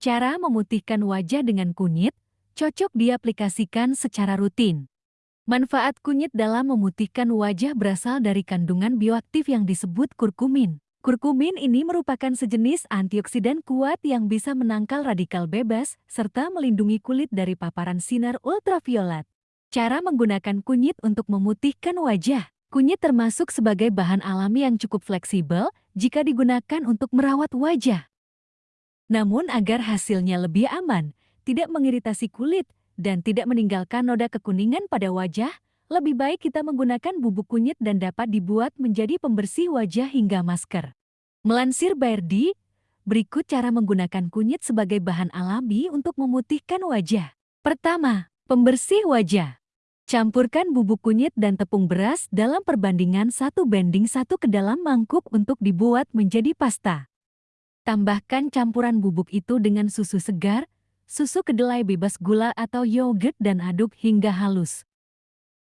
Cara memutihkan wajah dengan kunyit cocok diaplikasikan secara rutin. Manfaat kunyit dalam memutihkan wajah berasal dari kandungan bioaktif yang disebut kurkumin. Kurkumin ini merupakan sejenis antioksidan kuat yang bisa menangkal radikal bebas serta melindungi kulit dari paparan sinar ultraviolet. Cara menggunakan kunyit untuk memutihkan wajah. Kunyit termasuk sebagai bahan alami yang cukup fleksibel jika digunakan untuk merawat wajah. Namun agar hasilnya lebih aman, tidak mengiritasi kulit, dan tidak meninggalkan noda kekuningan pada wajah, lebih baik kita menggunakan bubuk kunyit dan dapat dibuat menjadi pembersih wajah hingga masker. Melansir Bairdi, berikut cara menggunakan kunyit sebagai bahan alami untuk memutihkan wajah. Pertama, pembersih wajah. Campurkan bubuk kunyit dan tepung beras dalam perbandingan satu banding satu ke dalam mangkuk untuk dibuat menjadi pasta. Tambahkan campuran bubuk itu dengan susu segar, susu kedelai bebas gula atau yogurt dan aduk hingga halus.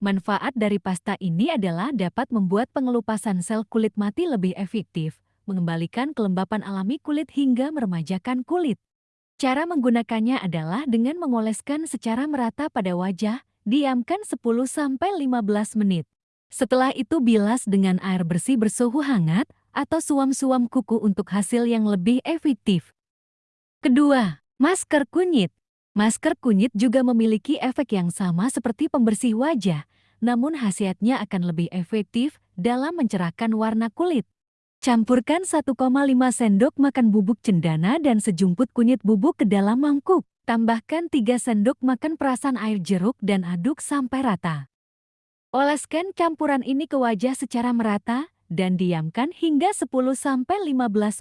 Manfaat dari pasta ini adalah dapat membuat pengelupasan sel kulit mati lebih efektif, mengembalikan kelembapan alami kulit hingga meremajakan kulit. Cara menggunakannya adalah dengan mengoleskan secara merata pada wajah, diamkan 10-15 menit. Setelah itu bilas dengan air bersih bersuhu hangat atau suam-suam kuku untuk hasil yang lebih efektif. Kedua, Masker kunyit Masker kunyit juga memiliki efek yang sama seperti pembersih wajah, namun khasiatnya akan lebih efektif dalam mencerahkan warna kulit. Campurkan 1,5 sendok makan bubuk cendana dan sejumput kunyit bubuk ke dalam mangkuk. Tambahkan 3 sendok makan perasan air jeruk dan aduk sampai rata. Oleskan campuran ini ke wajah secara merata dan diamkan hingga 10-15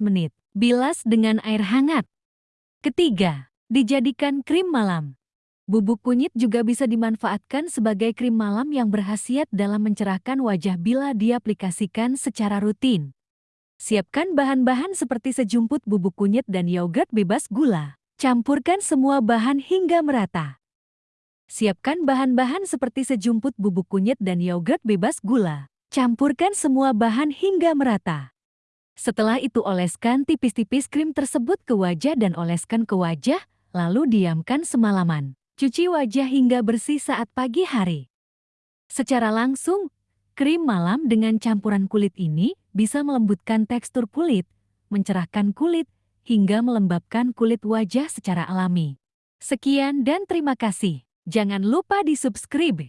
menit. Bilas dengan air hangat. Ketiga, dijadikan krim malam. Bubuk kunyit juga bisa dimanfaatkan sebagai krim malam yang berhasiat dalam mencerahkan wajah bila diaplikasikan secara rutin. Siapkan bahan-bahan seperti sejumput bubuk kunyit dan yogurt bebas gula. Campurkan semua bahan hingga merata. Siapkan bahan-bahan seperti sejumput bubuk kunyit dan yogurt bebas gula. Campurkan semua bahan hingga merata. Setelah itu oleskan tipis-tipis krim tersebut ke wajah dan oleskan ke wajah, lalu diamkan semalaman. Cuci wajah hingga bersih saat pagi hari. Secara langsung, krim malam dengan campuran kulit ini bisa melembutkan tekstur kulit, mencerahkan kulit, hingga melembabkan kulit wajah secara alami. Sekian dan terima kasih. Jangan lupa di subscribe.